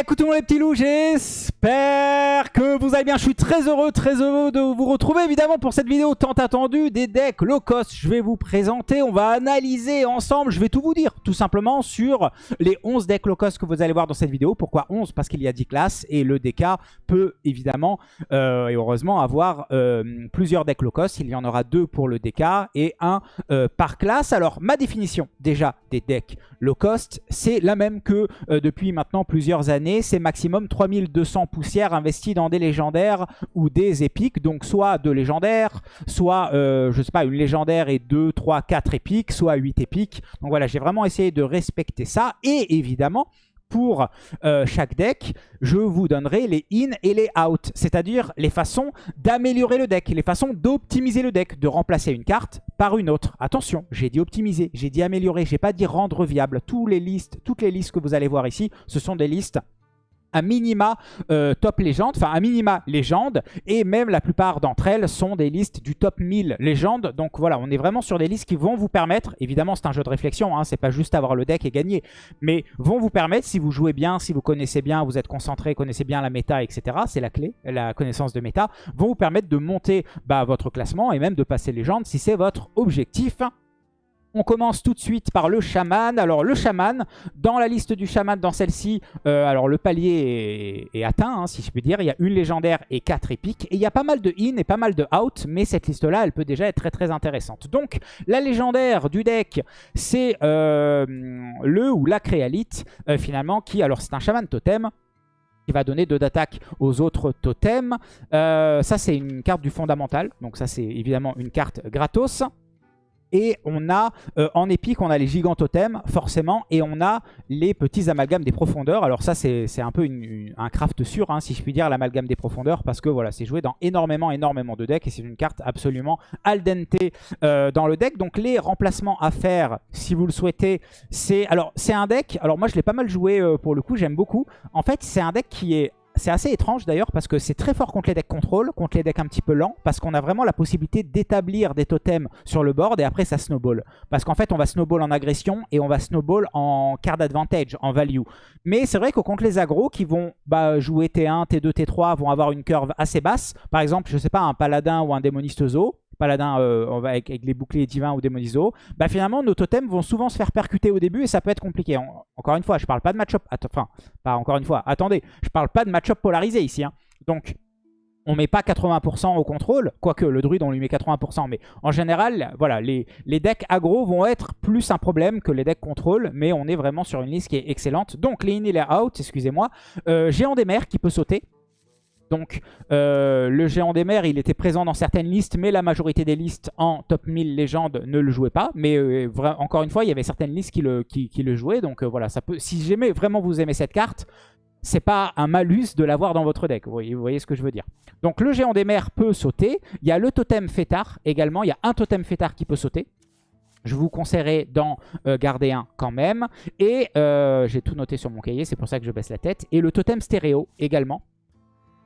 Écoutez-moi les petits loups, j'espère que vous allez bien. Je suis très heureux, très heureux de vous retrouver évidemment pour cette vidéo tant attendue des decks low cost. Je vais vous présenter, on va analyser ensemble, je vais tout vous dire tout simplement sur les 11 decks low cost que vous allez voir dans cette vidéo. Pourquoi 11 Parce qu'il y a 10 classes et le DK peut évidemment euh, et heureusement avoir euh, plusieurs decks low cost. Il y en aura deux pour le DK et un euh, par classe. Alors ma définition déjà des decks low cost, c'est la même que depuis maintenant plusieurs années. C'est maximum 3200 poussières investies dans des légendaires ou des épiques. Donc soit deux légendaires, soit je sais pas une légendaire et 2, 3, 4 épiques, soit 8 épiques. Donc voilà, j'ai vraiment essayé de respecter ça. Et évidemment, pour euh, chaque deck, je vous donnerai les in et les out, c'est-à-dire les façons d'améliorer le deck, les façons d'optimiser le deck, de remplacer une carte par une autre. Attention, j'ai dit optimiser, j'ai dit améliorer, j'ai pas dit rendre viable. Toutes les listes, toutes les listes que vous allez voir ici, ce sont des listes à minima euh, top légende, enfin à minima légende, et même la plupart d'entre elles sont des listes du top 1000 légende. Donc voilà, on est vraiment sur des listes qui vont vous permettre, évidemment c'est un jeu de réflexion, hein, c'est pas juste avoir le deck et gagner, mais vont vous permettre, si vous jouez bien, si vous connaissez bien, vous êtes concentré, connaissez bien la méta, etc., c'est la clé, la connaissance de méta, vont vous permettre de monter bah, votre classement et même de passer légende si c'est votre objectif. On commence tout de suite par le chaman. Alors le chaman, dans la liste du chaman, dans celle-ci, euh, alors le palier est, atteint, hein, si je puis dire. Il y a une légendaire et quatre épiques. Et il y a pas mal de in et pas mal de out, mais cette liste-là, elle peut déjà être très très intéressante. Donc la légendaire du deck, c'est euh, le ou la créalite, euh, finalement, qui, alors c'est un chaman totem, qui va donner 2 d'attaque aux autres totems. ça, c'est une carte du fondamental. Donc ça, c'est évidemment une carte gratos. Et on a, euh, en épique, on a les gigantotems, forcément, et on a les petits amalgames des profondeurs. Alors ça, c'est un peu un craft sûr, hein, si je puis dire, l'amalgame des profondeurs, parce que voilà, c'est joué dans énormément, énormément de decks, et c'est une carte absolument al dente euh, dans le deck. Donc les remplacements à faire, si vous le souhaitez, c'est... Alors, c'est un deck, alors moi je l'ai pas mal joué euh, pour le coup, j'aime beaucoup. En fait, c'est un deck qui est c'est assez étrange d'ailleurs parce que c'est très fort contre les decks contrôle, contre les decks un petit peu lents, parce qu'on a vraiment la possibilité d'établir des totems sur le board et après ça snowball. Parce qu'en fait on va snowball en agression et on va snowball en card advantage, en value. Mais c'est vrai que contre les agros qui vont bah, jouer T1, T2, T3 vont avoir une curve assez basse, par exemple je sais pas un paladin ou un démoniste zoo, paladin euh, avec, les boucliers divins ou démoniso, bah finalement nos totems vont souvent se faire percuter au début et ça peut être compliqué. encore une fois, je parle pas de match-up, enfin, pas encore une fois, attendez, je parle pas de match-up polarisé ici. Hein. Donc, on met pas 80% au contrôle, quoique le druide on lui met 80%, mais en général, voilà, les, les decks aggro vont être plus un problème que les decks contrôle, mais on est vraiment sur une liste qui est excellente. Donc les in et les out, excusez-moi, euh, géant des mers qui peut sauter, donc euh, le géant des mers, il était présent dans certaines listes, mais la majorité des listes en top 1000 légende ne le jouaient pas. Mais euh, encore une fois, il y avait certaines listes qui le, jouaient. Donc euh, voilà, si jamais vraiment vous aimez cette carte, c'est pas un malus de l'avoir dans votre deck. Vous voyez, vous voyez, ce que je veux dire. Donc le géant des mers peut sauter. Il y a le totem fêtard également. Il y a un totem fêtard qui peut sauter. Je vous conseillerais d'en garder un quand même. Et j'ai tout noté sur mon cahier, c'est pour ça que je baisse la tête. Et le totem stéréo également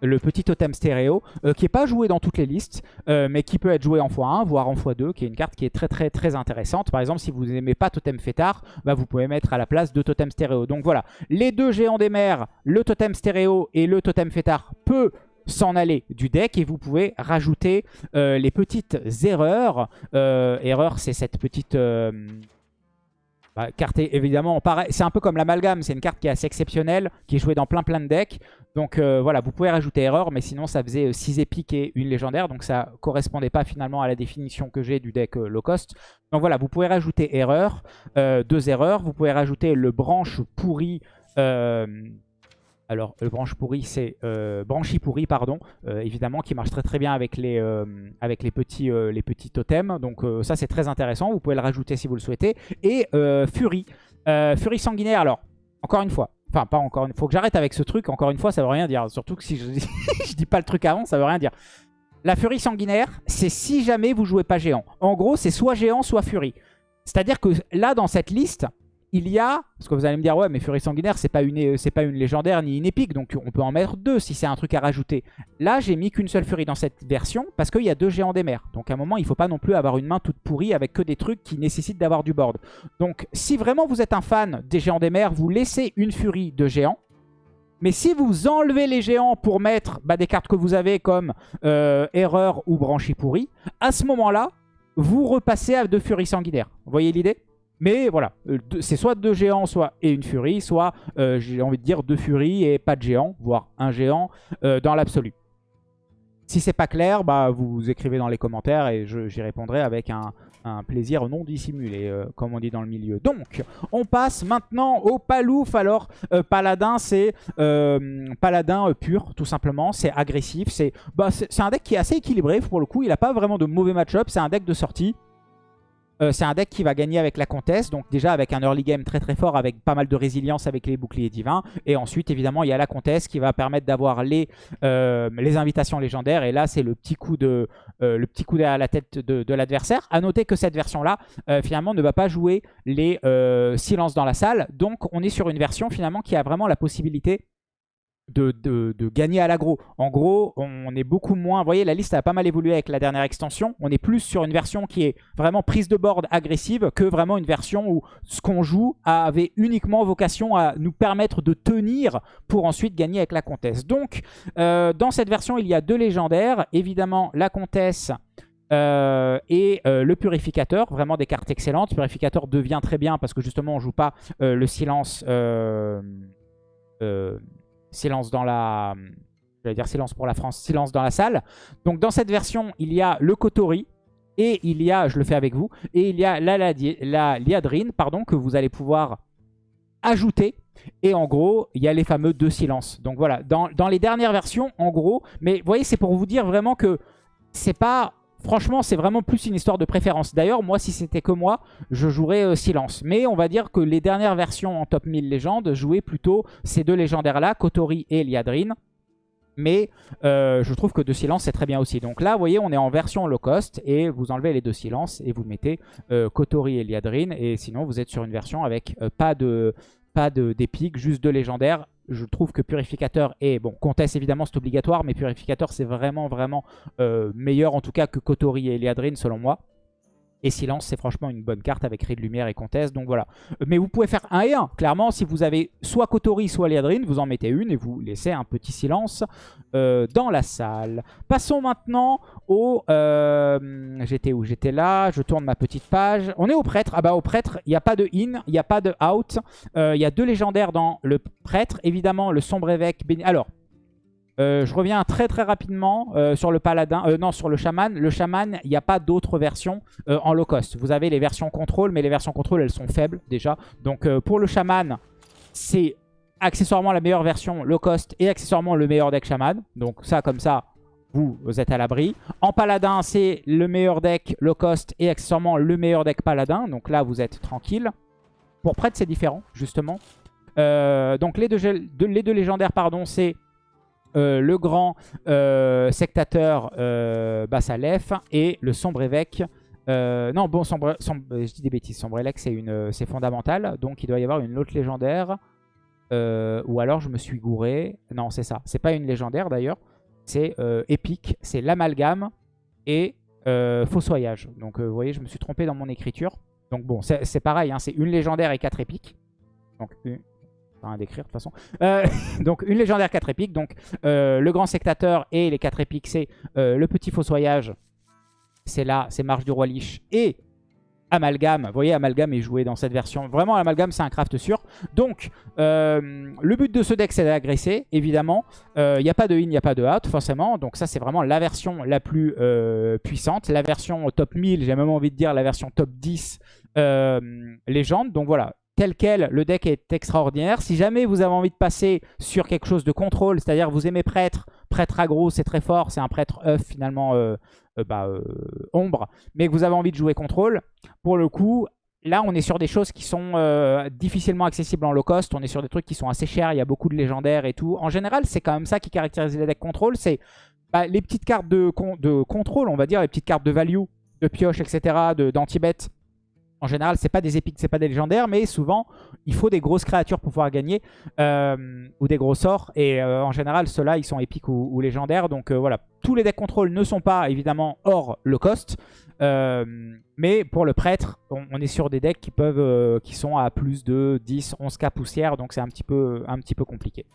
le petit totem stéréo, euh, qui n'est pas joué dans toutes les listes, euh, mais qui peut être joué en x1, voire en x2, qui est une carte qui est très très très intéressante. Par exemple, si vous n'aimez pas totem fêtard, bah, vous pouvez mettre à la place deux totems stéréo. Donc voilà, les deux géants des mers, le totem stéréo et le totem fêtard peut s'en aller du deck et vous pouvez rajouter euh, les petites erreurs. erreur, c'est cette petite... Bah, évidemment, c'est un peu comme l'amalgame, c'est une carte qui est assez exceptionnelle, qui est jouée dans plein plein de decks. Donc euh, voilà, vous pouvez rajouter erreur, mais sinon ça faisait 6 euh, épiques et une légendaire, donc ça correspondait pas finalement à la définition que j'ai du deck euh, low cost. Donc voilà, vous pouvez rajouter erreur, deux erreurs, vous pouvez rajouter le branche pourri alors, le branche pourri, c'est euh, branchi pourri, pardon, euh, évidemment, qui marche très très bien avec les, euh, les, petits, les petits totems. Donc ça, c'est très intéressant. Vous pouvez le rajouter si vous le souhaitez. Et Fury. Fury sanguinaire, alors, encore une fois, Enfin, pas encore une fois. Faut que j'arrête avec ce truc. Encore une fois, ça veut rien dire. Surtout que si je, je dis pas le truc avant, ça veut rien dire. La Fury sanguinaire, c'est si jamais vous jouez pas géant. En gros, c'est soit géant, soit Fury. C'est-à-dire que là, dans cette liste, il y a, parce que vous allez me dire, ouais, mais Furie Sanguinaire, c'est pas, une, euh, pas une légendaire ni une épique, donc on peut en mettre deux si c'est un truc à rajouter. Là, j'ai mis qu'une seule Furie dans cette version, parce qu'il y a deux géants des mers. Donc à un moment, il faut pas non plus avoir une main toute pourrie avec que des trucs qui nécessitent d'avoir du board. Donc si vraiment vous êtes un fan des géants des mers, vous laissez une Furie de géant, Mais si vous enlevez les géants pour mettre bah, des cartes que vous avez comme euh, Erreur ou Branchie pourri, à ce moment-là, vous repassez à deux furies sanguinaires. Vous voyez l'idée? Mais voilà, euh, c'est soit deux géants soit et une furie, soit euh, j'ai envie de dire deux furies et pas de géants, voire un géant dans l'absolu. Si c'est pas clair, bah vous écrivez dans les commentaires et j'y répondrai avec un, plaisir non dissimulé, euh, comme on dit dans le milieu. Donc, on passe maintenant au Palouf. Alors, euh, Paladin, c'est euh, Paladin pur, tout simplement. C'est agressif. Bah, c'est un deck qui est assez équilibré, pour le coup. Il n'a pas vraiment de mauvais match-up. C'est un deck de sortie. Euh, c'est un deck qui va gagner avec la comtesse. Donc déjà avec un early game très très fort avec pas mal de résilience avec les boucliers divins. Et ensuite évidemment il y a la comtesse qui va permettre d'avoir les, euh, les invitations légendaires. Et là c'est le petit coup de euh, le petit coup à la tête de, l'adversaire. A noter que cette version là finalement ne va pas jouer les silences dans la salle. Donc on est sur une version finalement qui a vraiment la possibilité de, gagner à l'agro. En gros, on est beaucoup moins... Vous voyez, la liste a pas mal évolué avec la dernière extension. On est plus sur une version qui est vraiment prise de board agressive que vraiment une version où ce qu'on joue avait uniquement vocation à nous permettre de tenir pour ensuite gagner avec la comtesse. Donc, euh, dans cette version, il y a deux légendaires. Évidemment, la comtesse... Euh, et euh, le purificateur, vraiment des cartes excellentes. Le purificateur devient très bien parce que justement on joue pas le silence silence dans la... J'allais dire silence pour la France, silence dans la salle. Donc dans cette version, il y a le Kotori. Et il y a, je le fais avec vous, et il y a la, la, liadrine pardon, que vous allez pouvoir ajouter. Et en gros, il y a les fameux deux silences. Donc voilà, dans, dans les dernières versions, en gros, mais vous voyez, c'est pour vous dire vraiment que c'est pas Franchement, c'est vraiment plus une histoire de préférence. D'ailleurs, moi, si c'était que moi, je jouerais euh, Silence. Mais on va dire que les dernières versions en top 1000 légendes jouaient plutôt ces deux légendaires-là, Kotori et Liadrine. Mais euh, je trouve que de silence c'est très bien aussi. Donc là vous voyez on est en version low cost et vous enlevez les deux silences et vous mettez euh, Kotori et Liadrine. Et sinon vous êtes sur une version avec pas de pas d'épique, juste deux légendaires je trouve que Purificateur est... Bon, Comtesse évidemment c'est obligatoire, mais Purificateur c'est vraiment vraiment euh, meilleur en tout cas que Kotori et Eliadrine selon moi. Et Silence, c'est franchement une bonne carte avec Ray de Lumière et Comtesse. Donc voilà. Mais vous pouvez faire un et un. Clairement, si vous avez soit Kotori, soit Liadrine, vous en mettez une et vous laissez un petit silence euh, dans la salle. Passons maintenant au... Euh, j'étais où? J'étais là. Je tourne ma petite page. On est au prêtre. Ah bah au prêtre, il n'y a pas de in, il n'y a pas de out. Euh, il y a deux légendaires dans le prêtre. Évidemment, le sombre évêque... Alors, euh, je reviens très très rapidement euh, sur le paladin, euh, non sur le chaman. Le chaman, il n'y a pas d'autres versions en low cost. Vous avez les versions contrôle, mais les versions contrôle elles sont faibles déjà. Donc pour le chaman, c'est accessoirement la meilleure version low cost et accessoirement le meilleur deck chaman. Donc ça comme ça, vous, êtes à l'abri. En paladin, c'est le meilleur deck low cost et accessoirement le meilleur deck paladin. Donc là, vous êtes tranquille. Pour prêtre, c'est différent, justement. donc les deux légendaires, pardon, c'est euh, le grand euh, sectateur euh, Bassalef et le sombre évêque. non, bon, sombre, je dis des bêtises. Sombre évêque, c'est fondamental. Donc, il doit y avoir une autre légendaire. ou alors, je me suis gouré. Non, c'est ça. C'est pas une légendaire, d'ailleurs. C'est épique. C'est l'amalgame et fossoyage. Donc, vous voyez, je me suis trompé dans mon écriture. Donc, bon, c'est pareil. Hein, c'est une légendaire et quatre épiques. Donc, une, à décrire de toute façon. Euh, donc une légendaire 4 épiques. Donc euh, le grand sectateur et les 4 épiques, c'est euh, le petit fossoyage. C'est là, c'est Marche du Roi Lich. Et Amalgame. Vous voyez, Amalgame est joué dans cette version. Vraiment, Amalgame, c'est un craft sûr. Donc, le but de ce deck, c'est d'agresser, évidemment. Il n'y a pas de in, il n'y a pas de out, forcément. Donc ça, c'est vraiment la version la plus puissante. La version top 1000, j'ai même envie de dire la version top 10 légende. Donc voilà, tel quel, le deck est extraordinaire. Si jamais vous avez envie de passer sur quelque chose de contrôle, c'est-à-dire vous aimez prêtre, prêtre aggro c'est très fort, c'est un prêtre œuf finalement euh, euh, bah, euh, ombre, mais vous avez envie de jouer contrôle, pour le coup, là on est sur des choses qui sont difficilement accessibles en low cost, on est sur des trucs qui sont assez chers, il y a beaucoup de légendaires et tout. En général, c'est quand même ça qui caractérise les decks contrôle, c'est bah, les petites cartes de, de contrôle, on va dire, les petites cartes de value, de pioche, etc., d'anti-bet, en général, c'est pas des épiques, c'est pas des légendaires, mais souvent, il faut des grosses créatures pour pouvoir gagner, euh, ou des gros sorts. Et euh, en général, ceux-là, ils sont épiques ou, légendaires. Donc euh, voilà, tous les decks contrôle ne sont pas évidemment hors le cost. mais pour le prêtre, on, est sur des decks qui peuvent, qui sont à plus de 10, 11k poussière, donc c'est un petit peu, compliqué.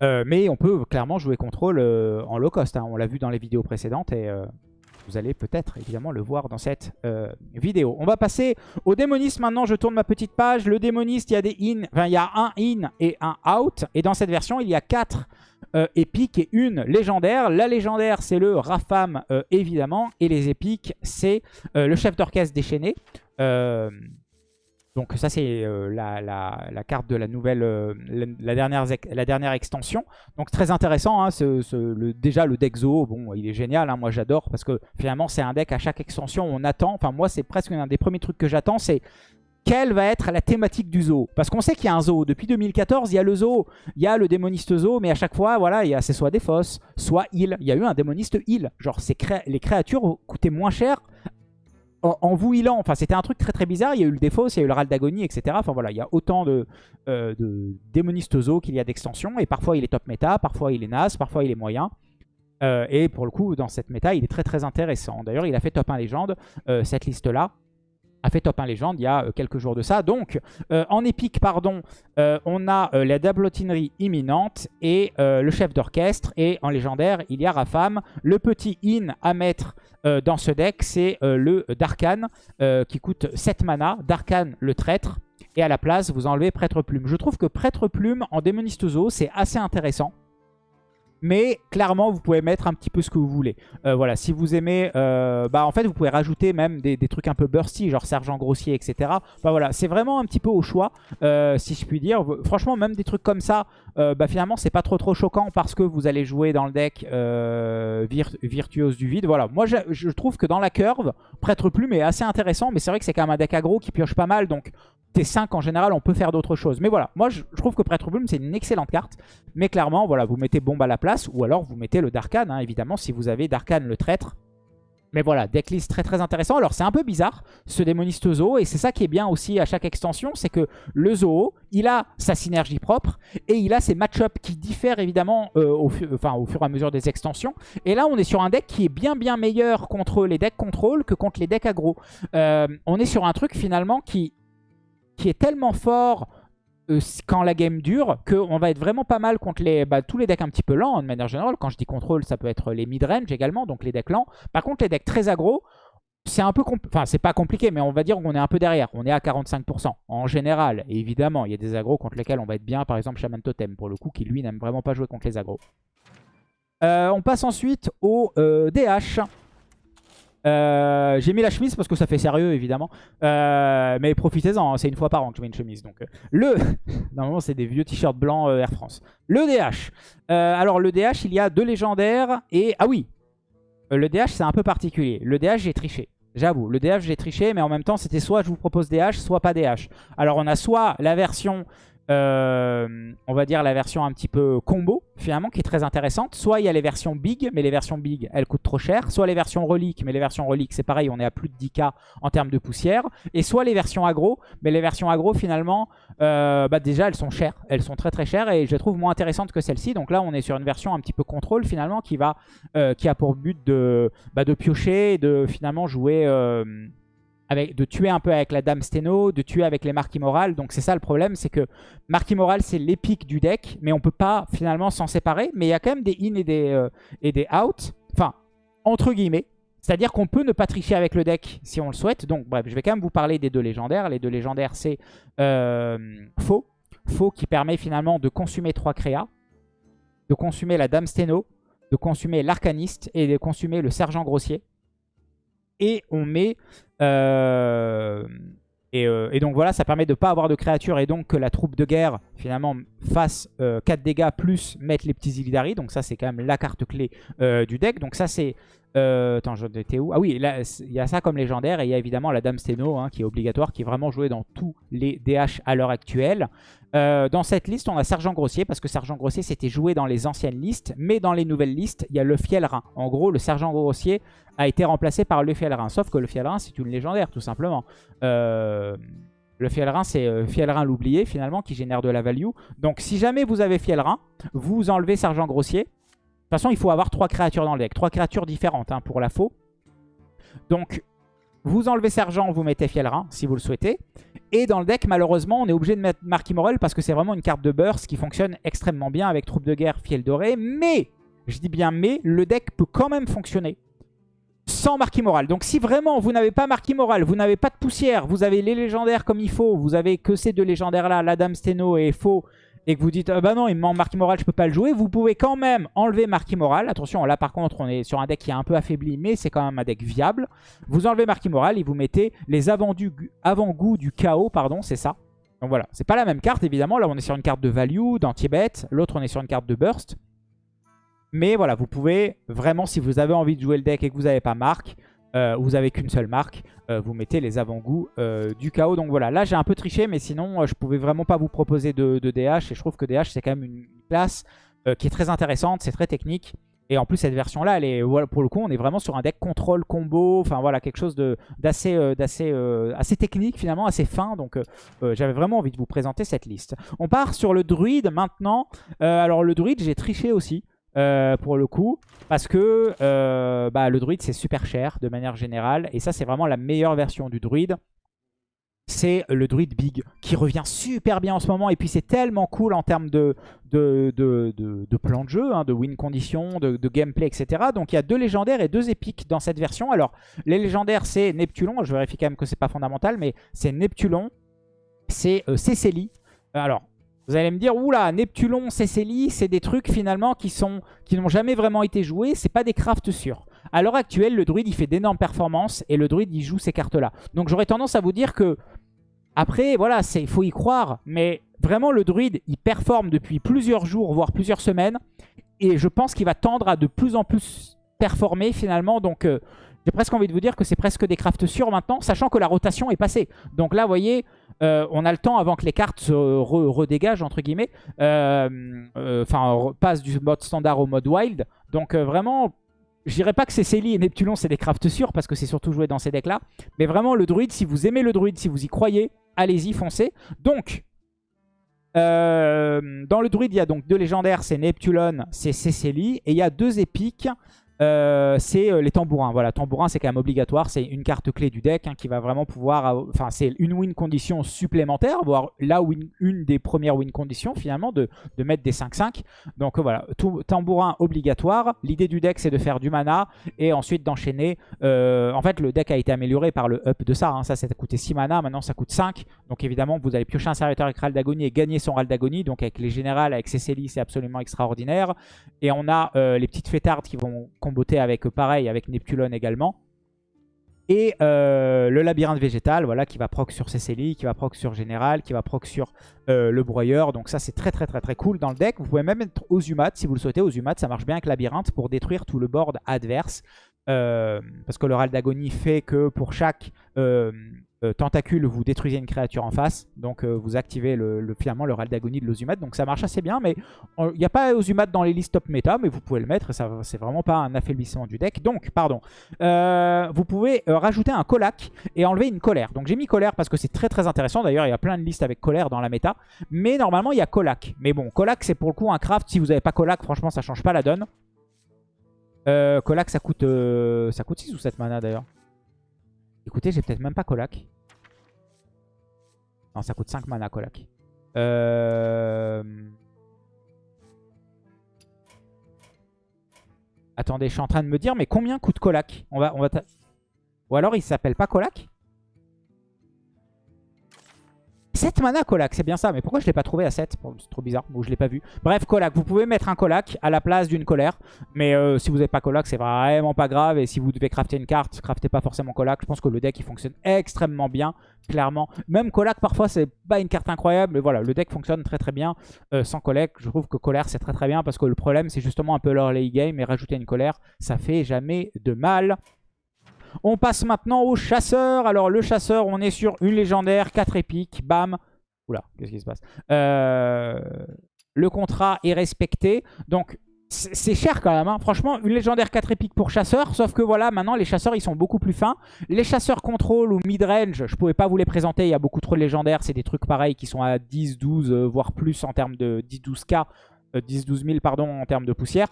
mais on peut clairement jouer contrôle en low cost. Hein. On l'a vu dans les vidéos précédentes et vous allez peut-être évidemment le voir dans cette vidéo. On va passer au démoniste maintenant. Je tourne ma petite page. Le démoniste, il y a des in, enfin il y a un in et un out. Et dans cette version, il y a quatre euh, épiques et une légendaire. La légendaire, c'est le Rafam, euh, évidemment. Et les épiques, c'est euh, le chef d'orchestre déchaîné. Donc ça, c'est la, carte de la nouvelle, la, dernière, la dernière extension. Donc très intéressant. Hein, déjà, le deck Zo, bon, il est génial. Hein, moi, j'adore parce que finalement, c'est un deck à chaque extension. On attend. Enfin, moi, c'est presque un des premiers trucs que j'attends. C'est quelle va être la thématique du zoo Parce qu'on sait qu'il y a un zoo. Depuis 2014, il y a le zoo, il y a le démoniste zoo, mais à chaque fois, voilà, c'est soit des fosses, soit il. Il y a eu un démoniste il. Genre, les créatures coûtaient moins cher en, vous healant. Enfin, c'était un truc très très bizarre. Il y a eu le défaut, il y a eu le râle d'agonie, etc. Enfin voilà, il y a autant de, euh, démonistes zoo qu'il y a d'extensions. Et parfois, il est top méta, parfois, il est naze, parfois, il est moyen. Euh, et pour le coup, dans cette méta, il est très très intéressant. D'ailleurs, il a fait top 1 légende, euh, cette liste-là a fait top 1 légende il y a euh, quelques jours de ça. Donc, euh, en épique, pardon, euh, on a la dablotinerie imminente et le chef d'orchestre. Et en légendaire, il y a Rafam. Le petit in à mettre dans ce deck, c'est le Darkan qui coûte 7 mana. Darkan, le traître. Et à la place, vous enlevez Prêtre Plume. Je trouve que Prêtre Plume en Démoniste Zoo, c'est assez intéressant. Mais clairement, vous pouvez mettre un petit peu ce que vous voulez. Euh, voilà, si vous aimez... Euh, bah en fait, vous pouvez rajouter même des, trucs un peu bursty, genre sergent grossier, etc. Bah voilà, c'est vraiment un petit peu au choix, euh, si je puis dire. Franchement, même des trucs comme ça, bah finalement, c'est pas trop trop choquant parce que vous allez jouer dans le deck virtuose du vide. Voilà, moi, je, trouve que dans la curve, Prêtre Plume est assez intéressant, mais c'est vrai que c'est quand même un deck aggro qui pioche pas mal, donc T5 en général, on peut faire d'autres choses. Mais voilà, moi je, trouve que Prêtre Plume c'est une excellente carte. Mais clairement, voilà, vous mettez Bombe à la place ou alors vous mettez le Darkan, hein, évidemment, si vous avez Darkan le traître. Mais voilà, decklist très très intéressant. Alors c'est un peu bizarre ce démoniste zoo et c'est ça qui est bien aussi à chaque extension, c'est que le zoo, il a sa synergie propre et il a ses match-ups qui diffèrent évidemment euh, au fur et à mesure des extensions. Et là on est sur un deck qui est bien bien meilleur contre les decks contrôle que contre les decks aggro. Euh, on est sur un truc finalement qui qui est tellement fort euh, quand la game dure qu'on va être vraiment pas mal contre les, bah, tous les decks un petit peu lents de manière générale. Quand je dis contrôle, ça peut être les mid-range également, donc les decks lents. Par contre, les decks très aggro, c'est un peu enfin c'est pas compliqué mais on va dire qu'on est un peu derrière on est à 45% en général évidemment il y a des agros contre lesquels on va être bien par exemple Shaman Totem pour le coup qui lui n'aime vraiment pas jouer contre les agros euh, on passe ensuite au DH euh, j'ai mis la chemise parce que ça fait sérieux évidemment. Euh, mais profitez-en, hein, c'est une fois par an que je mets une chemise. Donc euh, le, normalement c'est des vieux t-shirts blancs Air France. Le DH. alors le DH, il y a deux légendaires et ah oui, le DH c'est un peu particulier. Le DH j'ai triché. J'avoue, le DH j'ai triché, mais en même temps c'était soit je vous propose DH, soit pas DH. Alors on a soit la version euh, on va dire la version un petit peu combo finalement qui est très intéressante. Soit il y a les versions big, mais les versions big elles coûtent trop cher. Soit les versions reliques, mais les versions reliques c'est pareil, on est à plus de 10k en termes de poussière. Et soit les versions agro, mais les versions agro finalement, euh, bah déjà elles sont chères, elles sont très très chères et je les trouve moins intéressantes que celle-ci. Donc là on est sur une version un petit peu contrôle finalement qui va, euh, qui a pour but de, bah, de piocher et de finalement jouer de tuer un peu avec la Dame Steno, de tuer avec les marques immorales. Donc c'est ça le problème, c'est que marque immorale c'est l'épique du deck, mais on peut pas finalement s'en séparer. Mais il y a quand même des in et des, euh, et des out, enfin entre guillemets. C'est-à-dire qu'on peut ne pas tricher avec le deck si on le souhaite. Donc bref, je vais quand même vous parler des deux légendaires. Les deux légendaires c'est euh, Faux. Faux qui permet finalement de consumer trois créas, de consumer la Dame Steno, de consumer l'arcaniste et de consumer le sergent grossier. Et on met euh, euh, et, donc voilà, ça permet de ne pas avoir de créatures et donc que la troupe de guerre finalement fasse 4 euh, dégâts plus mettre les petits Illidari. Donc ça c'est quand même la carte clé du deck. Donc ça c'est... attends, j'étais où? Ah oui, il y a ça comme légendaire et il y a évidemment la Dame Steno hein, qui est obligatoire, qui est vraiment jouée dans tous les DH à l'heure actuelle. Dans cette liste, on a Sergent Grossier, parce que Sergent Grossier, c'était joué dans les anciennes listes, mais dans les nouvelles listes, il y a le Fielrin. En gros, le Sergent Grossier a été remplacé par le Fielrin. Sauf que le Fielrin, c'est une légendaire, tout simplement. Euh, le Fielrin, c'est euh, Fielrin l'oublié, finalement, qui génère de la value. Donc, si jamais vous avez Fielrin, vous enlevez Sergent Grossier. De toute façon, il faut avoir trois créatures dans le deck. Trois créatures différentes hein, pour la faux. Donc, vous enlevez Sergent, vous mettez Fielrin, si vous le souhaitez. Et dans le deck, malheureusement, on est obligé de mettre Marky Morel parce que c'est vraiment une carte de burst qui fonctionne extrêmement bien avec Troupe de guerre, Fiel doré. Mais, je dis bien mais, le deck peut quand même fonctionner sans Marquis Moral. Donc si vraiment vous n'avez pas Marquis Moral, vous n'avez pas de poussière, vous avez les légendaires comme il faut, vous avez que ces deux légendaires là, la Dame Steno et Faux, et que vous dites ah bah non il me manque Marquis Moral, je peux pas le jouer, vous pouvez quand même enlever Marquis Moral. Attention là par contre on est sur un deck qui est un peu affaibli mais c'est quand même un deck viable. Vous enlevez Marquis Moral et vous mettez les avant-goûts du chaos, pardon c'est ça. Donc voilà, c'est pas la même carte évidemment, là on est sur une carte de value, d'anti-bet, l'autre on est sur une carte de burst. Mais voilà, vous pouvez vraiment, si vous avez envie de jouer le deck et que vous n'avez pas marque, euh, vous avez qu'une seule marque, euh, vous mettez les avant-goûts euh, du chaos. Donc voilà, là j'ai un peu triché, mais sinon je pouvais vraiment pas vous proposer de, DH. Et je trouve que DH c'est quand même une classe qui est très intéressante, c'est très technique. Et en plus cette version là, elle est, pour le coup on est vraiment sur un deck contrôle combo, enfin voilà quelque chose d'assez assez technique finalement, assez fin. Donc j'avais vraiment envie de vous présenter cette liste. On part sur le druide maintenant. alors le druide j'ai triché aussi. Euh, pour le coup. Parce que euh, bah, le druide, c'est super cher de manière générale. Et ça, c'est vraiment la meilleure version du druide. C'est le druide big qui revient super bien en ce moment. Et puis, c'est tellement cool en termes de, de, de, plan de jeu, hein, de win condition, de, gameplay, etc. Donc, il y a deux légendaires et deux épiques dans cette version. Alors, les légendaires, c'est Neptulon. Je vérifie quand même que c'est pas fondamental, mais c'est Neptulon. C'est euh. Alors, vous allez me dire, oula, Neptulon, Cécélie, c'est des trucs finalement qui sont qui n'ont jamais vraiment été joués, c'est pas des crafts sûrs. À l'heure actuelle, le druide, il fait d'énormes performances et le druide, il joue ces cartes-là. Donc j'aurais tendance à vous dire que, après, voilà, il faut y croire, mais vraiment, le druide, il performe depuis plusieurs jours, voire plusieurs semaines, et je pense qu'il va tendre à de plus en plus performer finalement, donc... Euh, j'ai presque envie de vous dire que c'est presque des crafts sûrs maintenant, sachant que la rotation est passée. Donc là, vous voyez, euh, on a le temps avant que les cartes se redégagent, entre guillemets. Euh, euh, enfin, passent du mode standard au mode wild. Donc vraiment, je dirais pas que c'est et Neptulon, c'est des crafts sûrs, parce que c'est surtout joué dans ces decks-là. Mais vraiment, le druide, si vous aimez le druide, si vous y croyez, allez-y, foncez. Donc, dans le druide, il y a donc deux légendaires, c'est Neptulon, c'est Cécélie. Et il y a deux épiques. Euh, c'est euh, les tambourins. Voilà, tambourins c'est quand même obligatoire. C'est une carte clé du deck hein, qui va vraiment pouvoir... Enfin, c'est une win condition supplémentaire, voire là une des premières win conditions finalement de, de mettre des 5-5. Donc voilà, tout, tambourin obligatoire. L'idée du deck c'est de faire du mana et ensuite d'enchaîner. Euh, en fait, le deck a été amélioré par le up de ça. Hein. Ça, ça coûtait 6 mana, maintenant ça coûte 5. Donc évidemment, vous allez piocher un serviteur avec Ral d'agonie et gagner son Ral d'agonie. Donc avec les générales, avec Cécélie, c'est absolument extraordinaire. Et on a les petites fêtardes qui vont comboter avec, pareil, avec Neptulon également. Et euh, le labyrinthe végétal, voilà, qui va proc sur Cécélie, qui va proc sur Général, qui va proc sur euh, le broyeur. Donc ça, c'est très très très très cool dans le deck. Vous pouvez même mettre Ozumat si vous le souhaitez. Ozumat, ça marche bien avec labyrinthe pour détruire tout le board adverse. Euh, parce que le Ral d'agonie fait que pour chaque euh, tentacule, vous détruisez une créature en face. Donc euh, vous activez le, finalement le ral d'agonie de l'Ozumat. Donc ça marche assez bien. Mais il n'y a pas Ozumat dans les listes top méta. Mais vous pouvez le mettre. C'est vraiment pas un affaiblissement du deck. Donc, pardon. Euh, vous pouvez rajouter un colac et enlever une colère. Donc j'ai mis colère parce que c'est très très intéressant. D'ailleurs, il y a plein de listes avec colère dans la méta. Mais normalement, il y a colac. Mais bon, colac, c'est pour le coup un craft. Si vous n'avez pas colac, franchement, ça change pas la donne. colac, ça coûte, ça coûte 6 ou 7 mana d'ailleurs. Écoutez, j'ai peut-être même pas colac. Non, ça coûte 5 mana, colac. Euh... Attendez, je suis en train de me dire, mais combien coûte colac on va, on va Ou alors il s'appelle pas colac 7 mana Colac, c'est bien ça. Mais pourquoi je l'ai pas trouvé à 7 C'est trop bizarre, ou je l'ai pas vu. Bref, Colac, vous pouvez mettre un Colac à la place d'une colère. Mais euh, si vous n'avez pas Colac, c'est vraiment pas grave. Et si vous devez crafter une carte, craftez pas forcément Colac. Je pense que le deck, il fonctionne extrêmement bien, clairement. Même Colac, parfois, c'est pas une carte incroyable. Mais voilà, le deck fonctionne très très bien euh, sans Colac. Je trouve que colère, c'est très très bien. Parce que le problème, c'est justement un peu l'early game. Et rajouter une colère, ça fait jamais de mal. On passe maintenant au chasseur. Alors le chasseur, on est sur une légendaire, 4 épiques, bam. Oula, qu'est-ce qui se passe? Euh, Le contrat est respecté. Donc c'est cher quand même, hein. franchement, une légendaire 4 épiques pour chasseur, sauf que voilà, maintenant les chasseurs ils sont beaucoup plus fins. Les chasseurs contrôle ou mid-range, je pouvais pas vous les présenter, il y a beaucoup trop de légendaires, c'est des trucs pareils qui sont à 10, 12, euh, voire plus en termes de 10, 12k, 10, 12 000 pardon, en termes de poussière.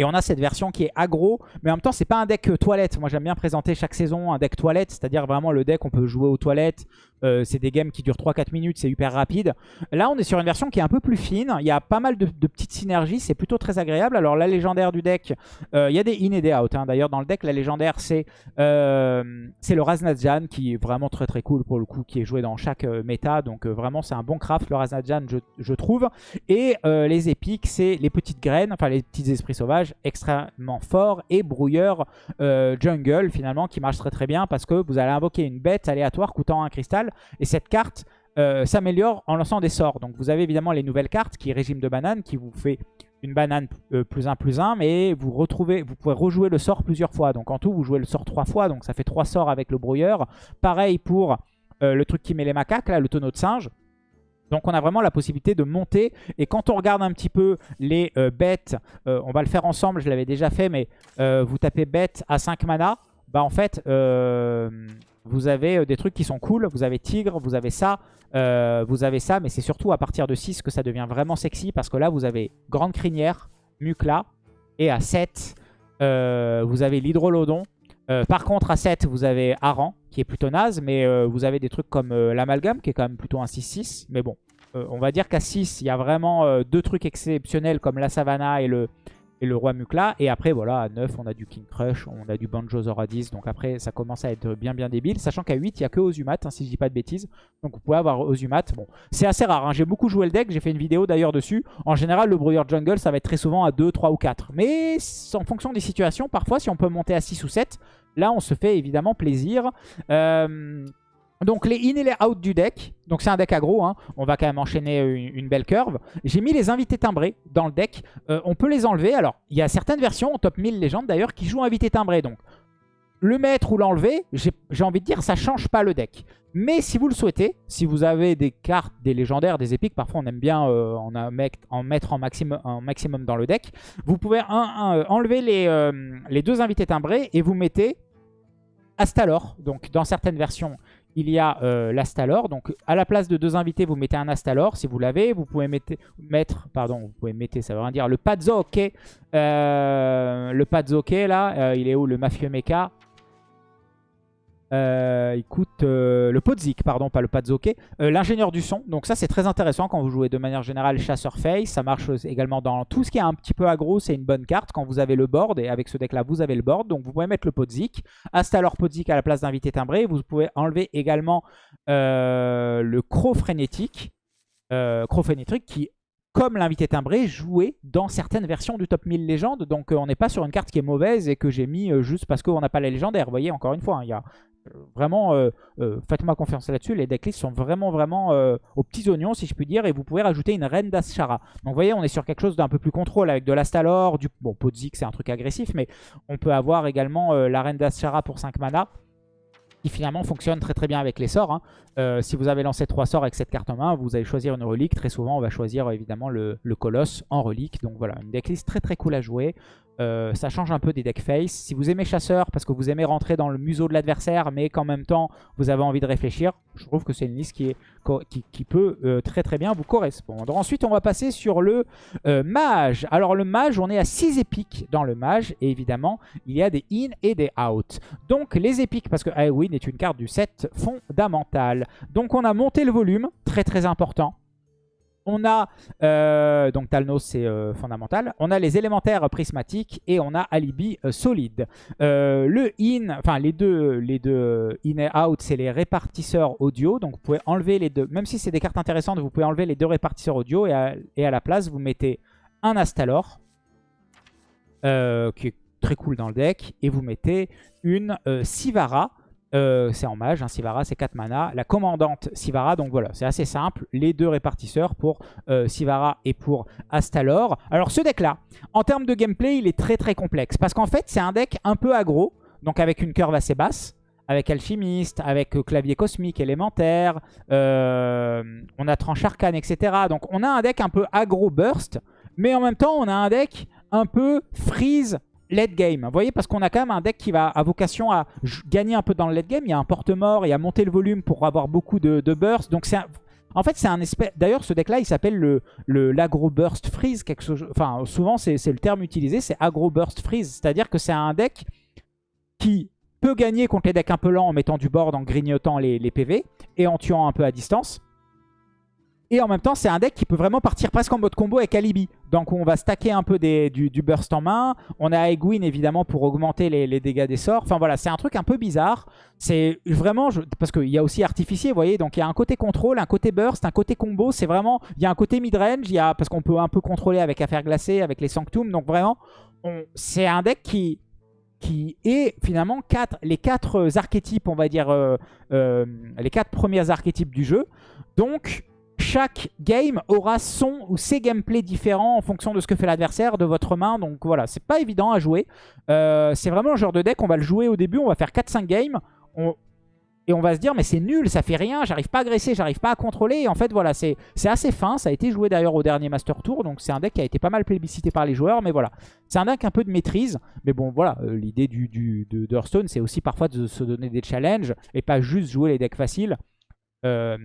Et on a cette version qui est aggro, mais en même temps, c'est pas un deck euh, toilette. Moi, j'aime bien présenter chaque saison un deck toilette, c'est-à-dire vraiment le deck, on peut jouer aux toilettes, euh, c'est des games qui durent 3-4 minutes, c'est hyper rapide. Là, on est sur une version qui est un peu plus fine. Il y a pas mal de, petites synergies, c'est plutôt très agréable. Alors, la légendaire du deck, euh, il y a des in et des out. Hein. D'ailleurs, dans le deck, la légendaire, c'est le Raznadjan qui est vraiment très très cool pour le coup, qui est joué dans chaque méta. Donc, vraiment, c'est un bon craft, le Raznadjan, je, je trouve. Et les épiques, c'est les petites graines, enfin les petits esprits sauvages, extrêmement forts. Et brouilleur jungle, finalement, qui marche très très bien parce que vous allez invoquer une bête aléatoire coûtant un cristal. Et cette carte euh, s'améliore en lançant des sorts. Donc vous avez évidemment les nouvelles cartes qui est régime de banane qui vous fait une banane euh, plus 1 plus 1 mais vous retrouvez, vous pouvez rejouer le sort plusieurs fois. Donc en tout vous jouez le sort trois fois donc ça fait trois sorts avec le brouilleur. Pareil pour euh, le truc qui met les macaques là, le tonneau de singe. Donc on a vraiment la possibilité de monter. Et quand on regarde un petit peu les bêtes, on va le faire ensemble, je l'avais déjà fait, mais vous tapez bête à 5 mana bah en fait, vous avez euh, des trucs qui sont cool. Vous avez tigre, vous avez ça, euh, vous avez ça. Mais c'est surtout à partir de 6 que ça devient vraiment sexy. Parce que là, vous avez grande crinière, Mukla. Et à 7, vous avez l'hydrolodon. par contre, à 7, vous avez Aran, qui est plutôt naze. Mais vous avez des trucs comme l'amalgame, qui est quand même plutôt un 6-6. Mais bon, on va dire qu'à 6, il y a vraiment deux trucs exceptionnels comme la Savannah et le, et le roi Mukla. Et après, voilà, à 9, on a du King Crush, on a du Banjo Zoradis. Donc après, ça commence à être bien bien débile. Sachant qu'à 8, il n'y a que Ozumat, hein, si je dis pas de bêtises. Donc vous pouvez avoir Ozumat. Bon, c'est assez rare. Hein. J'ai beaucoup joué le deck, j'ai fait une vidéo d'ailleurs dessus. En général, le brouilleur jungle, ça va être très souvent à 2, 3 ou 4. Mais en fonction des situations, parfois, si on peut monter à 6 ou 7, là, on se fait évidemment plaisir. Euh... Donc les in et les out du deck. Donc c'est un deck aggro, hein. on va quand même enchaîner une, belle curve. J'ai mis les invités timbrés dans le deck. Euh, on peut les enlever. Alors il y a certaines versions, en top 1000 légende d'ailleurs, qui jouent invités timbrés. Donc le mettre ou l'enlever, j'ai envie de dire, ça change pas le deck. Mais si vous le souhaitez, si vous avez des cartes, des légendaires, des épiques, parfois on aime bien euh, en, mettre en maximum, maximum, dans le deck, vous pouvez euh, enlever les, les deux invités timbrés et vous mettez Astalor. Donc dans certaines versions, il y a euh, l'Astalor. Donc à la place de deux invités, vous mettez un Astalor si vous l'avez. Vous pouvez mettre, pardon, vous pouvez mettre, ça veut rien dire, le Pazzo, euh, le Pazzo, là, euh, il est où le Mafieux Mecha? Euh, écoute, euh, le Podzik, pardon, pas le Padzoke. Euh, l'ingénieur du son. Donc ça, c'est très intéressant quand vous jouez de manière générale chasseur face. Ça marche également dans tout ce qui est un petit peu aggro. C'est une bonne carte quand vous avez le board. Et avec ce deck-là, vous avez le board. Donc vous pouvez mettre le Podzik. Hasta alors Podzik à la place d'invité timbré. Vous pouvez enlever également le Croc frénétique. Croc frénétique qui comme l'invité timbré, joué dans certaines versions du top 1000 légende. Donc on n'est pas sur une carte qui est mauvaise et que j'ai mis juste parce qu'on n'a pas la légendaire. Vous voyez, encore une fois, hein, il y a Vraiment, euh, euh, faites-moi confiance là-dessus. Les decklists sont vraiment, vraiment euh, aux petits oignons, si je puis dire. Et vous pouvez rajouter une reine d'Aschara. Donc, vous voyez, on est sur quelque chose d'un peu plus contrôle avec de l'Astalor. Du... Bon, Podzik, c'est un truc agressif, mais on peut avoir également la reine d'Aschara pour 5 mana qui finalement fonctionne très très bien avec les sorts. Hein. si vous avez lancé 3 sorts avec cette carte en main, vous allez choisir une relique. Très souvent, on va choisir évidemment le, le colosse en relique. Donc voilà, une decklist très très cool à jouer. Euh, ça change un peu des deck face. Si vous aimez chasseur parce que vous aimez rentrer dans le museau de l'adversaire mais qu'en même temps vous avez envie de réfléchir, je trouve que c'est une liste qui, est, qui, peut euh, très très bien vous correspondre. Ensuite on va passer sur le euh, mage. Alors le mage on est à 6 épiques dans le mage et évidemment il y a des in et des out. Donc les épiques parce que Win est une carte du set fondamental. Donc on a monté le volume, très très important. On a, euh, donc Talnos c'est euh, fondamental, on a les élémentaires prismatiques et on a Alibi euh, solide. le in, enfin les deux, les deux in et out c'est les répartisseurs audio, donc vous pouvez enlever les deux, même si c'est des cartes intéressantes, vous pouvez enlever les deux répartisseurs audio et à, et à la place vous mettez un Astalor, qui est très cool dans le deck, et vous mettez une Sivara, euh, c'est en mage, hein, Sivara c'est 4 mana. La commandante Sivara, donc voilà, c'est assez simple. Les deux répartisseurs pour euh, Sivara et pour Astalor. Alors ce deck là, en termes de gameplay, il est très très complexe. Parce qu'en fait, c'est un deck un peu aggro, donc avec une curve assez basse. Avec Alchimiste, avec euh, Clavier Cosmique, Élémentaire, on a Tranche Arcane, etc. Donc on a un deck un peu aggro burst, mais en même temps on a un deck un peu freeze late game. Vous voyez, parce qu'on a quand même un deck qui va à vocation à gagner un peu dans le late game. Il y a un porte-mort et à monter le volume pour avoir beaucoup de, burst. Donc c'est En fait, c'est un espèce... D'ailleurs, ce deck-là, il s'appelle le l'agro burst freeze. Enfin, souvent, c'est le terme utilisé, c'est agro burst freeze. C'est-à-dire que c'est un deck qui peut gagner contre les decks un peu lents en mettant du board, en grignotant les, les PV et en tuant un peu à distance. Et en même temps, c'est un deck qui peut vraiment partir presque en mode combo avec Alibi. Donc on va stacker un peu du, burst en main. On a Egwin évidemment pour augmenter les, dégâts des sorts. Enfin voilà, c'est un truc un peu bizarre. C'est vraiment... parce qu'il y a aussi Artificier, vous voyez. Donc il y a un côté contrôle, un côté burst, un côté combo. C'est vraiment... Il y a un côté midrange. Parce qu'on peut un peu contrôler avec Affaire Glacée, avec les Sanctum. Donc vraiment, c'est un deck qui qui est finalement quatre, les quatre archétypes, on va dire, euh, euh, les quatre premiers archétypes du jeu. Donc, chaque game aura son ou ses gameplays différents en fonction de ce que fait l'adversaire, de votre main. Donc voilà, c'est pas évident à jouer. Euh, c'est vraiment le genre de deck, on va le jouer au début, on va faire 4-5 games. Et on va se dire, mais c'est nul, ça fait rien, j'arrive pas à agresser, j'arrive pas à contrôler. Et en fait, voilà, c'est assez fin. Ça a été joué d'ailleurs au dernier Master Tour. Donc c'est un deck qui a été pas mal plébiscité par les joueurs. Mais voilà, c'est un deck un peu de maîtrise. Mais bon, voilà, euh, l'idée du, du, Hearthstone, c'est aussi parfois de se donner des challenges et pas juste jouer les decks faciles. Euh,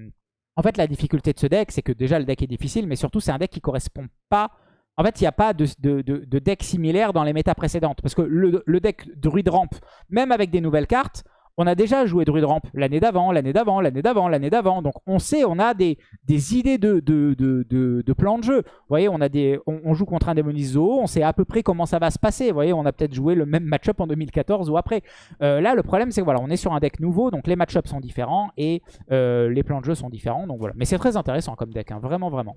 en fait, la difficulté de ce deck, c'est que déjà le deck est difficile, mais surtout c'est un deck qui correspond pas... En fait, il n'y a pas de, deck similaire dans les méta précédentes. Parce que le, le deck Druid Ramp, même avec des nouvelles cartes, on a déjà joué Druid Ramp l'année d'avant, l'année d'avant, l'année d'avant, l'année d'avant. Donc on sait, on a des, idées de, de, de, plan de jeu. Vous voyez, on, a des, on, joue contre un Démonis Zoo, on sait à peu près comment ça va se passer. Vous voyez, on a peut-être joué le même match-up en 2014 ou après. Euh, là, le problème, c'est que voilà, on est sur un deck nouveau, donc les match-ups sont différents et euh, les plans de jeu sont différents. Donc voilà. Mais c'est très intéressant comme deck, hein, vraiment, vraiment.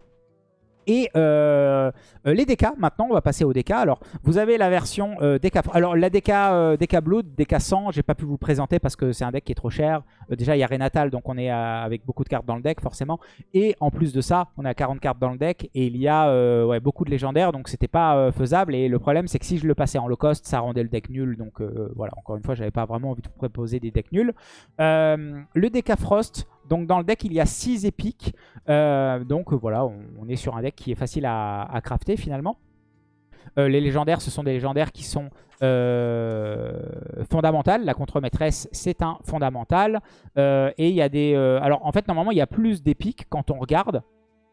Et euh, les DK, maintenant, on va passer aux DK. Alors, vous avez la version euh, DK... Alors, la DK, DK Blood, DK 100, j'ai pas pu vous présenter parce que c'est un deck qui est trop cher. Euh, déjà, il y a Renatal, donc on est avec beaucoup de cartes dans le deck, forcément. Et en plus de ça, on a 40 cartes dans le deck. Et il y a beaucoup de légendaires, donc c'était pas faisable. Et le problème, c'est que si je le passais en low cost, ça rendait le deck nul. Donc voilà, encore une fois, j'avais pas vraiment envie de vous proposer des decks nuls. le DK Frost... Donc dans le deck, il y a 6 épiques. Euh, donc voilà, on, est sur un deck qui est facile à, crafter finalement. Euh, les légendaires, ce sont des légendaires qui sont euh, fondamentales. La contre-maîtresse, c'est un fondamental. et il y a des... alors en fait, normalement, il y a plus d'épiques quand on regarde,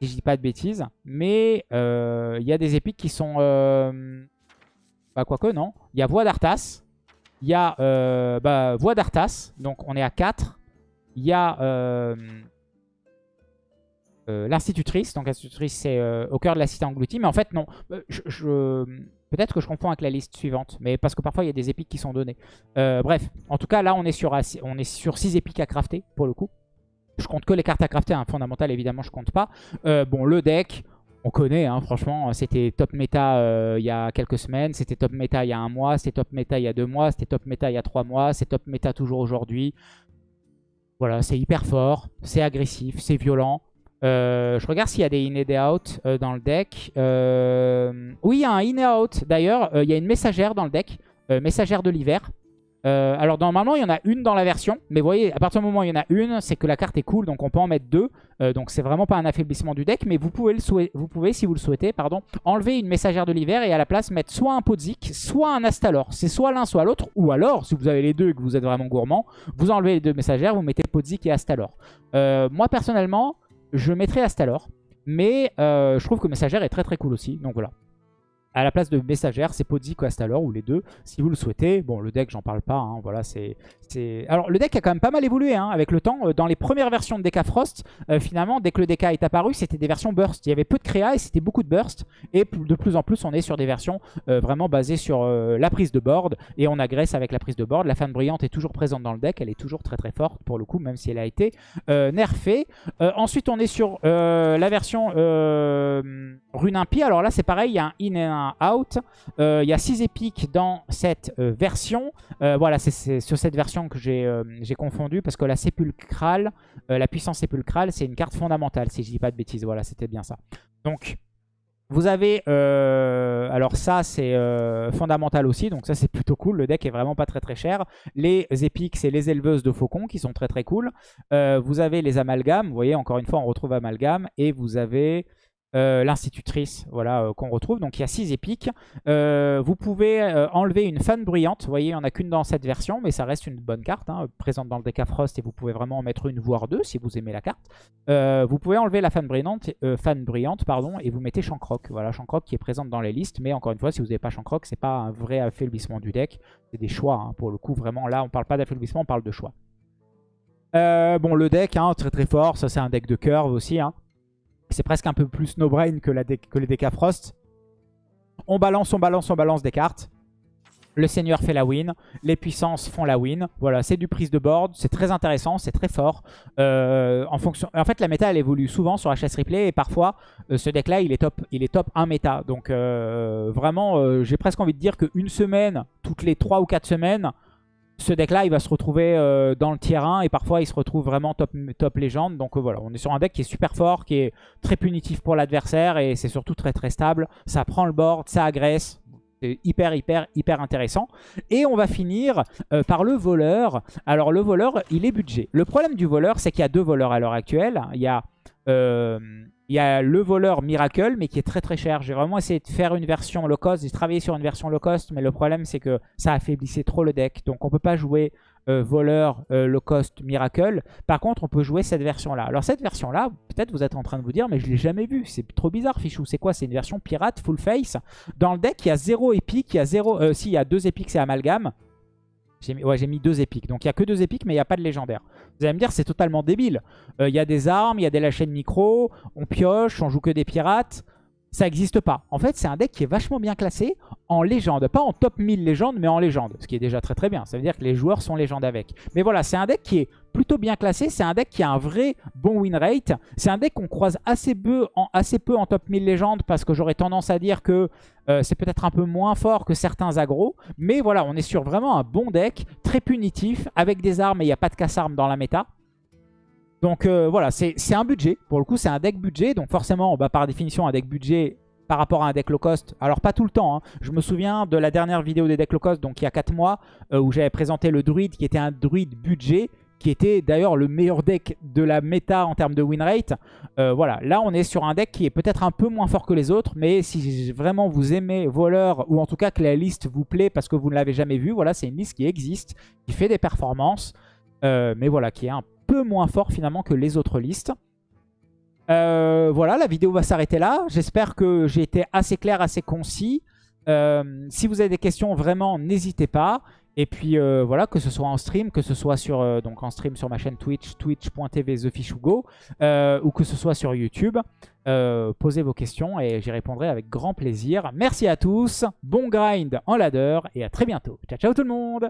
si je dis pas de bêtises. Mais il y a des épiques qui sont... bah quoique, non. Il y a Voix d'Arthas. Il y a bah, Voix d'Arthas. Donc on est à 4. Il y a euh, euh, l'institutrice. Donc l'institutrice, c'est euh, au cœur de la cité engloutie. Mais en fait, non. Peut-être que je confonds avec la liste suivante. Mais parce que parfois, il y a des épiques qui sont données. bref, en tout cas, là, on est sur, on est sur 6 épiques à crafter, pour le coup. Je compte que les cartes à crafter. Un fondamental, évidemment, je compte pas. bon, le deck... On connaît, hein, franchement, c'était top méta il y a quelques semaines, c'était top méta il y a un mois, c'était top méta il y a deux mois, c'était top méta il y a trois mois, c'est top méta toujours aujourd'hui. Voilà, c'est hyper fort, c'est agressif, c'est violent. Euh, je regarde s'il y a des in et des out euh, dans le deck. Euh, oui, il y a un in et out. D'ailleurs, il y a une messagère dans le deck. messagère de l'hiver. Euh, alors normalement il y en a une dans la version, mais vous voyez à partir du moment où il y en a une, c'est que la carte est cool, donc on peut en mettre deux. Euh, donc c'est vraiment pas un affaiblissement du deck, mais vous pouvez, le vous pouvez si vous le souhaitez, pardon, enlever une messagère de l'hiver et à la place mettre soit un Podzik, soit un Astalor. C'est soit l'un, soit l'autre, ou alors si vous avez les deux et que vous êtes vraiment gourmand, vous enlevez les deux messagères, vous mettez Podzik et Astalor. Euh, moi personnellement, je mettrais Astalor, mais je trouve que messagère est très très cool aussi, donc voilà. À la place de messagère, c'est Podzik ou Astalor, ou les deux, si vous le souhaitez. Bon, le deck, j'en parle pas, hein, voilà, c'est... Alors, le deck a quand même pas mal évolué hein, avec le temps. Euh, dans les premières versions de DK Frost, euh, finalement, dès que le DK est apparu, c'était des versions burst. Il y avait peu de créa et c'était beaucoup de burst. Et de plus en plus, on est sur des versions euh, vraiment basées sur la prise de board, et on agresse avec la prise de board. La fan brillante est toujours présente dans le deck, elle est toujours très très forte, pour le coup, même si elle a été nerfée. ensuite, on est sur la version Rune Impie. Alors là, c'est pareil, il y a un in et un out. Euh, il y a 6 épiques dans cette euh, version. Euh, voilà, c'est sur cette version que j'ai confondu parce que la sépulcrale, la puissance sépulcrale, c'est une carte fondamentale, si je dis pas de bêtises. Voilà, c'était bien ça. Donc, vous avez, alors ça c'est fondamental aussi, donc ça c'est plutôt cool, le deck est vraiment pas très très cher. Les épiques c'est les éleveuses de faucons qui sont très très cool. vous avez les amalgames, vous voyez encore une fois on retrouve amalgame, et vous avez euh, l'institutrice voilà, euh, qu'on retrouve. Donc il y a 6 épiques. Euh, vous pouvez enlever une fan bruyante. Vous voyez, il n'y en a qu'une dans cette version, mais ça reste une bonne carte, hein, présente dans le deck Frost, et vous pouvez vraiment en mettre une, voire deux, si vous aimez la carte. vous pouvez enlever la fan brillante, fan pardon, et vous mettez Shankrock. Voilà, Shankrock qui est présente dans les listes, mais encore une fois, si vous n'avez pas Shankrock, c'est pas un vrai affaiblissement du deck. C'est des choix, hein, pour le coup, vraiment. Là, on parle pas d'affaiblissement, on parle de choix. bon, le deck, hein, très très fort. Ça, c'est un deck de curve aussi. Hein. C'est presque un peu plus no-brain que, que les DK Frost. On balance, on balance, on balance des cartes. Le seigneur fait la win. Les puissances font la win. Voilà, c'est du prise de board. C'est très intéressant, c'est très fort. Euh, en, fait, la méta, elle évolue souvent sur HS Replay. Et parfois, euh, ce deck-là, il, est top, il est top 1 méta. Donc, euh, vraiment, j'ai presque envie de dire qu'une semaine, toutes les 3 ou 4 semaines, ce deck-là, il va se retrouver euh, dans le tier 1 et parfois il se retrouve vraiment top, légende. Donc euh, voilà, on est sur un deck qui est super fort, qui est très punitif pour l'adversaire et c'est surtout très très stable. Ça prend le board, ça agresse. C'est hyper hyper hyper intéressant. Et on va finir euh, par le voleur. Alors le voleur, il est budget. Le problème du voleur, c'est qu'il y a deux voleurs à l'heure actuelle. Il y a... Il y a le voleur Miracle, mais qui est très très cher. J'ai vraiment essayé de faire une version low cost. J'ai travaillé sur une version low cost, mais le problème c'est que ça affaiblissait trop le deck. Donc on peut pas jouer euh, voleur euh, low cost Miracle. Par contre, on peut jouer cette version-là. Alors cette version-là, peut-être vous êtes en train de vous dire, mais je l'ai jamais vue. C'est trop bizarre, Fichou. C'est quoi? C'est une version pirate, full face? Dans le deck, il y a zéro épique. Il y a zéro... Euh, si, il y a deux épiques, c'est amalgame. J'ai mis, ouais, j'ai mis deux épiques. Donc il n'y a que deux épiques, mais il n'y a pas de légendaire. Vous allez me dire, c'est totalement débile. Euh, il y a des armes, il y a des lâchers de micro, on pioche, on joue que des pirates. Ça n'existe pas. En fait, c'est un deck qui est vachement bien classé en légende. Pas en top 1000 légende, mais en légende. Ce qui est déjà très très bien. Ça veut dire que les joueurs sont légendes avec. Mais voilà, c'est un deck qui est plutôt bien classé. C'est un deck qui a un vrai bon win rate. C'est un deck qu'on croise assez peu, en, top 1000 légendes parce que j'aurais tendance à dire que euh, c'est peut-être un peu moins fort que certains agros. Mais voilà, on est sur vraiment un bon deck, très punitif, avec des armes et il n'y a pas de casse-armes dans la méta. Donc euh, voilà, c'est un budget. Pour le coup, c'est un deck budget. Donc forcément, bah, par définition, un deck budget par rapport à un deck low cost. Alors pas tout le temps. Hein. Je me souviens de la dernière vidéo des decks low cost, donc il y a 4 mois, euh, où j'avais présenté le druide qui était un druide budget qui était d'ailleurs le meilleur deck de la méta en termes de win rate. Euh, voilà, là on est sur un deck qui est peut-être un peu moins fort que les autres, mais si vraiment vous aimez Voleur, ou en tout cas que la liste vous plaît parce que vous ne l'avez jamais vue, voilà, c'est une liste qui existe, qui fait des performances, mais voilà, qui est un peu moins fort finalement que les autres listes. Euh, voilà, la vidéo va s'arrêter là. J'espère que j'ai été assez clair, assez concis. Euh, si vous avez des questions, vraiment, n'hésitez pas. Et puis euh, voilà, que ce soit en stream, que ce soit sur donc en stream sur ma chaîne Twitch, twitch.tv TheFishUgo, ou que ce soit sur YouTube, posez vos questions et j'y répondrai avec grand plaisir. Merci à tous, bon grind en ladder et à très bientôt. Ciao ciao tout le monde